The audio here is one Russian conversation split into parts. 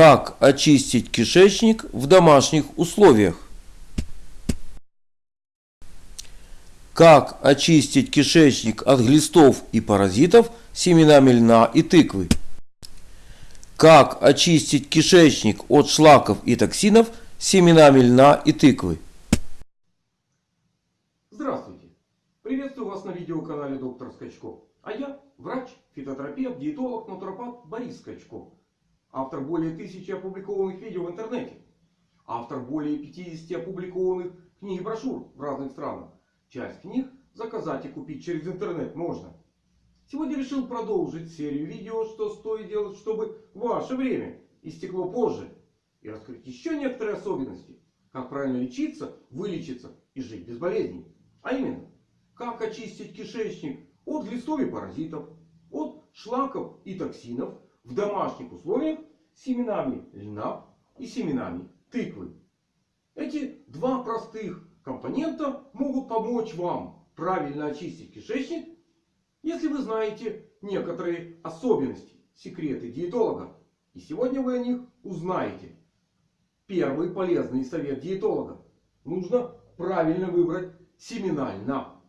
Как очистить кишечник в домашних условиях? Как очистить кишечник от глистов и паразитов семенами льна и тыквы? Как очистить кишечник от шлаков и токсинов семенами льна и тыквы? Здравствуйте! Приветствую вас на видеоканале Доктор Скачков. А я врач, фитотерапевт, диетолог, натуропат Борис Скачков. Автор более тысячи опубликованных видео в интернете. Автор более 50 опубликованных книг и брошюр в разных странах. Часть книг заказать и купить через интернет можно. Сегодня решил продолжить серию видео, что стоит делать, чтобы ваше время истекло позже. И раскрыть еще некоторые особенности. Как правильно лечиться, вылечиться и жить без болезней. А именно, как очистить кишечник от глистов и паразитов, от шлаков и токсинов в домашних условиях семенами льна и семенами тыквы. Эти два простых компонента могут помочь вам правильно очистить кишечник, если вы знаете некоторые особенности, секреты диетолога. И сегодня вы о них узнаете. Первый полезный совет диетолога. Нужно правильно выбрать семена льна.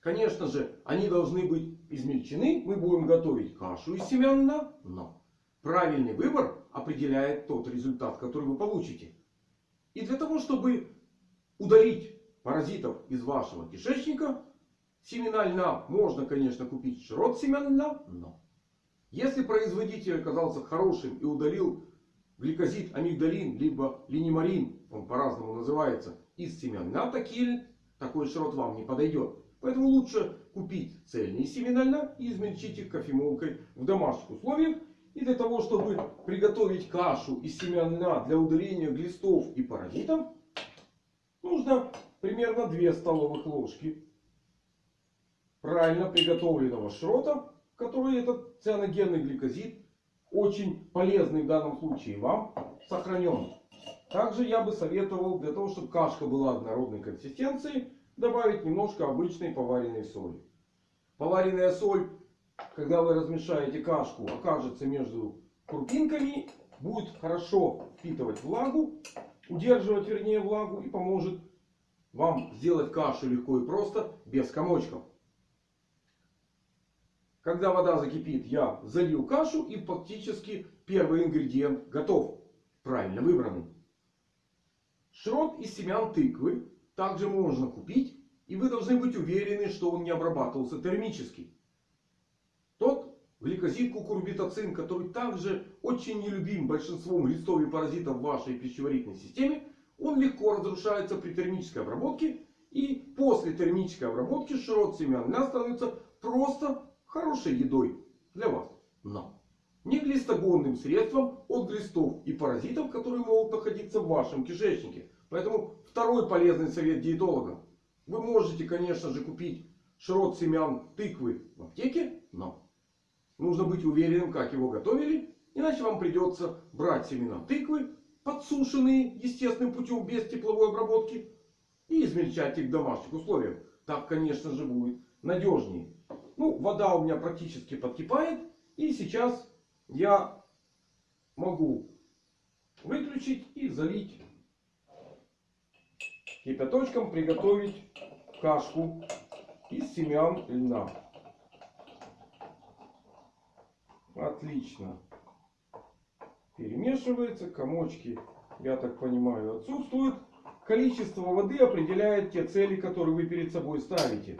Конечно же, они должны быть измельчены. Мы будем готовить кашу из семян льна. Но правильный выбор определяет тот результат, который вы получите. И для того, чтобы удалить паразитов из вашего кишечника, семена льна можно, конечно, купить широт семян льна. Но если производитель оказался хорошим и удалил гликозид, амигдалин, либо линемарин, он по-разному называется, из семян льна, такие, такой широт вам не подойдет. Поэтому лучше купить цельные семена льна и измельчить их кофемолкой в домашних условиях. И для того, чтобы приготовить кашу из семян льна для удаления глистов и паразитов, нужно примерно 2 столовых ложки правильно приготовленного шрота, который этот цианогенный гликозид очень полезный в данном случае вам сохранен. Также я бы советовал для того, чтобы кашка была однородной консистенции, добавить немножко обычной поваренной соли. Поваренная соль, когда вы размешаете кашку, окажется между крупинками, будет хорошо впитывать влагу, удерживать вернее влагу и поможет вам сделать кашу легко и просто, без комочков. Когда вода закипит, я залил кашу и фактически первый ингредиент готов. Правильно выбранный. Шрот из семян тыквы также можно купить. И вы должны быть уверены, что он не обрабатывался термически. Гликозид кукурбитоцин, который также очень нелюбим большинством листов и паразитов в вашей пищеварительной системе. Он легко разрушается при термической обработке. И после термической обработки широт семян льна становится просто хорошей едой для вас. Но не глистогонным средством от глистов и паразитов, которые могут находиться в вашем кишечнике. Поэтому второй полезный совет диетолога. Вы можете, конечно же, купить шрот семян тыквы в аптеке. Но нужно быть уверенным, как его готовили. Иначе вам придется брать семена тыквы, подсушенные естественным путем, без тепловой обработки. И измельчать их в домашних условиях. Так, конечно же, будет надежнее. Ну, вода у меня практически подкипает. И сейчас я могу выключить и залить кипяточком приготовить кашку из семян льна. Отлично. Перемешивается. Комочки, я так понимаю, отсутствуют. Количество воды определяет те цели, которые вы перед собой ставите.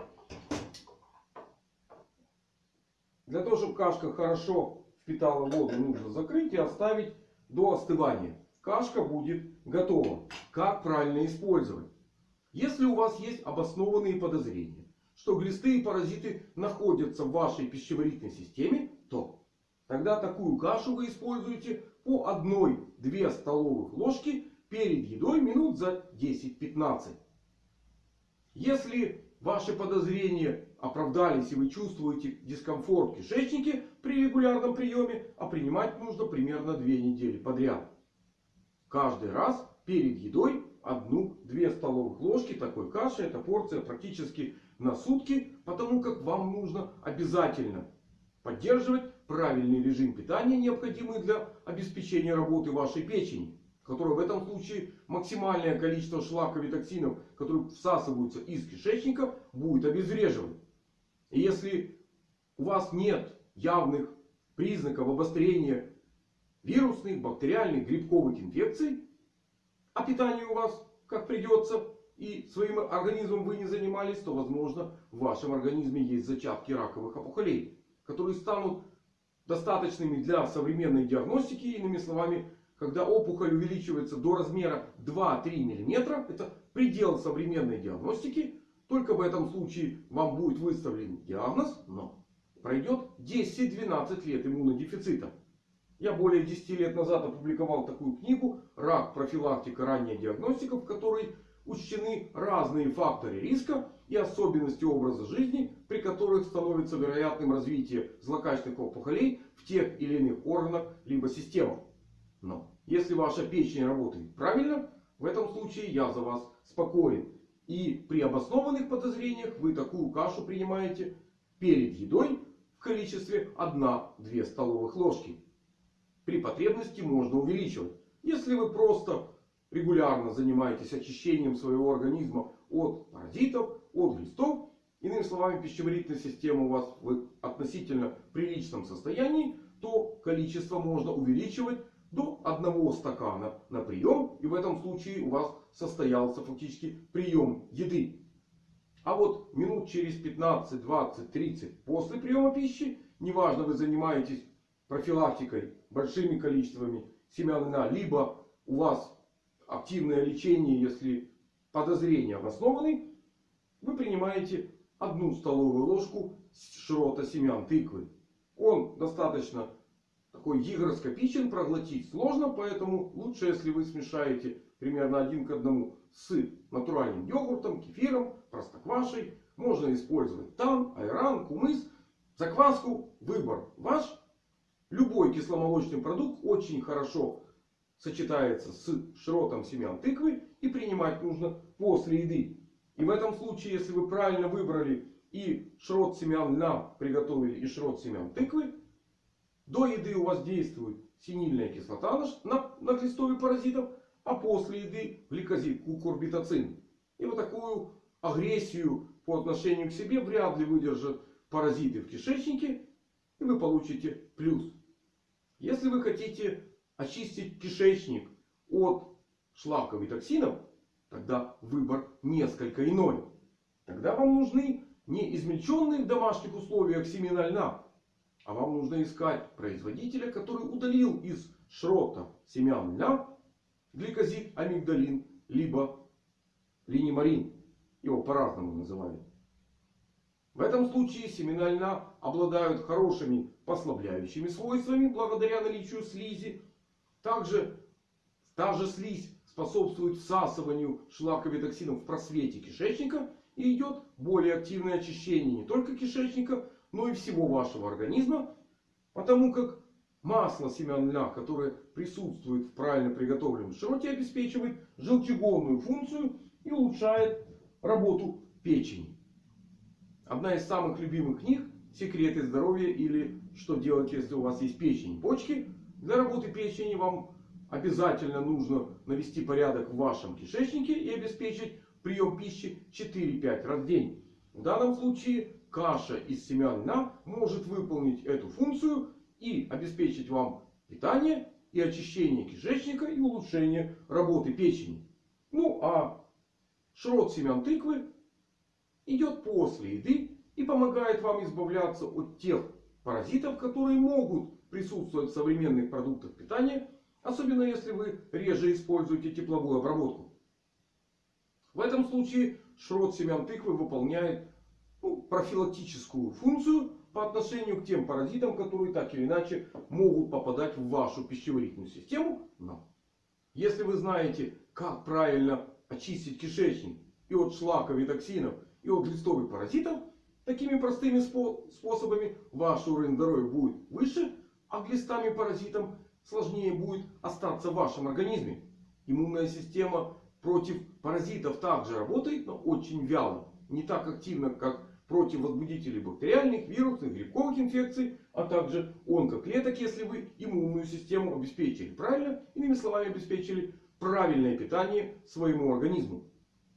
Для того, чтобы кашка хорошо впитала воду, нужно закрыть и оставить до остывания. Кашка будет готова. Как правильно использовать? Если у вас есть обоснованные подозрения, что глисты и паразиты находятся в вашей пищеварительной системе, то тогда такую кашу вы используете по 1-2 столовых ложки перед едой минут за 10-15. Если ваши подозрения оправдались и вы чувствуете дискомфорт в кишечнике при регулярном приеме, а принимать нужно примерно 2 недели подряд. Каждый раз перед едой одну-две столовых ложки такой каши. Это порция практически на сутки. Потому как вам нужно обязательно поддерживать правильный режим питания, необходимый для обеспечения работы вашей печени. Которая в этом случае максимальное количество шлаков и токсинов, которые всасываются из кишечника, будет обезвреживать. И если у вас нет явных признаков обострения вирусных, бактериальных, грибковых инфекций, а питание у вас как придется, и своим организмом вы не занимались, то возможно в вашем организме есть зачатки раковых опухолей, которые станут достаточными для современной диагностики. Иными словами, когда опухоль увеличивается до размера 2-3 мм, это предел современной диагностики. Только в этом случае вам будет выставлен диагноз, но пройдет 10-12 лет иммунодефицита. Я более 10 лет назад опубликовал такую книгу «Рак. Профилактика. Ранняя диагностика», в которой учтены разные факторы риска и особенности образа жизни, при которых становится вероятным развитие злокачественных опухолей в тех или иных органах либо системах. Но если ваша печень работает правильно, в этом случае я за вас спокоен. И при обоснованных подозрениях вы такую кашу принимаете перед едой в количестве 1-2 столовых ложки. При потребности можно увеличивать. Если вы просто регулярно занимаетесь очищением своего организма от паразитов, от глистов. Иными словами, пищеварительная система у вас в относительно приличном состоянии. То количество можно увеличивать до одного стакана на прием. И в этом случае у вас состоялся фактически прием еды. А вот минут через 15, 20, 30 после приема пищи, неважно вы занимаетесь профилактикой большими количествами семян льна, либо у вас активное лечение, если подозрения обоснованы, вы принимаете одну столовую ложку шрота семян тыквы. Он достаточно такой гигроскопичен, проглотить сложно, поэтому лучше, если вы смешаете примерно один к одному с натуральным йогуртом, кефиром, простоквашей. Можно использовать тан, айран, кумыс, закваску. Выбор ваш. Любой кисломолочный продукт очень хорошо сочетается с шротом семян тыквы и принимать нужно после еды. И в этом случае, если вы правильно выбрали и шрот семян льна приготовили, и шрот семян тыквы, до еды у вас действует синильная кислота на, на глистове паразитов, а после еды гликозид, кукурбитоцин. И вот такую агрессию по отношению к себе вряд ли выдержат паразиты в кишечнике. И вы получите плюс. Если вы хотите очистить кишечник от шлаков и токсинов, тогда выбор несколько иной. Тогда вам нужны не измельченные в домашних условиях семена льна, а вам нужно искать производителя, который удалил из шрота семян льна гликозид, амигдалин, либо линемарин. Его по-разному называют. В этом случае семена льна обладают хорошими послабляющими свойствами благодаря наличию слизи также та же слизь способствует всасыванию шлаков и токсинов в просвете кишечника. И идет более активное очищение не только кишечника, но и всего вашего организма. Потому как масло семян льна, которое присутствует в правильно приготовленном шроте, обеспечивает желчегонную функцию и улучшает работу печени. Одна из самых любимых книг «Секреты здоровья» или «Что делать, если у вас есть печень и почки» Для работы печени вам обязательно нужно навести порядок в вашем кишечнике и обеспечить прием пищи 4-5 раз в день. В данном случае каша из семян льна может выполнить эту функцию и обеспечить вам питание и очищение кишечника и улучшение работы печени. Ну а шрот семян тыквы идет после еды и помогает вам избавляться от тех паразитов, которые могут присутствовать в современных продуктах питания. Особенно если вы реже используете тепловую обработку. В этом случае шрот семян тыквы выполняет ну, профилактическую функцию по отношению к тем паразитам, которые так или иначе могут попадать в вашу пищеварительную систему. Но если вы знаете, как правильно очистить кишечник и от шлаков и токсинов, и от листовых паразитов, такими простыми способами ваш уровень здоровья будет выше а глистам и паразитам сложнее будет остаться в вашем организме. Иммунная система против паразитов также работает, но очень вяло. Не так активно, как против возбудителей бактериальных, вирусных, грибковых инфекций. а также онкоклеток, если вы иммунную систему обеспечили правильно, иными словами обеспечили правильное питание своему организму.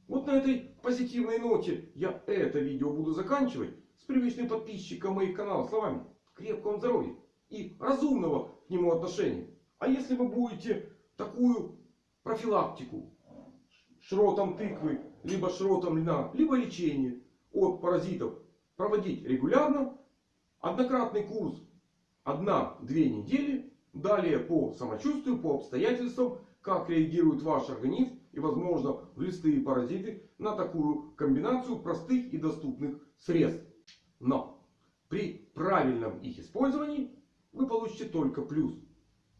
Вот на этой позитивной ноте я это видео буду заканчивать с привычным подписчиком моих каналов словами крепкого здоровья и разумного к нему отношения. А если вы будете такую профилактику шротом тыквы, либо шротом льна, либо лечение от паразитов проводить регулярно, однократный курс 1-2 недели, далее по самочувствию, по обстоятельствам, как реагирует ваш организм и возможно глисты и паразиты на такую комбинацию простых и доступных средств. Но при правильном их использовании вы получите только плюс.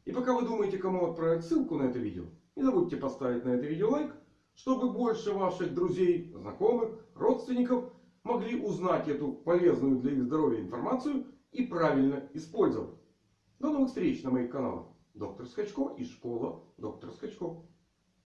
И пока вы думаете, кому отправить ссылку на это видео, не забудьте поставить на это видео лайк, чтобы больше ваших друзей, знакомых, родственников могли узнать эту полезную для их здоровья информацию и правильно использовать. До новых встреч на моих каналах. Доктор Скачко и школа Доктор Скачко.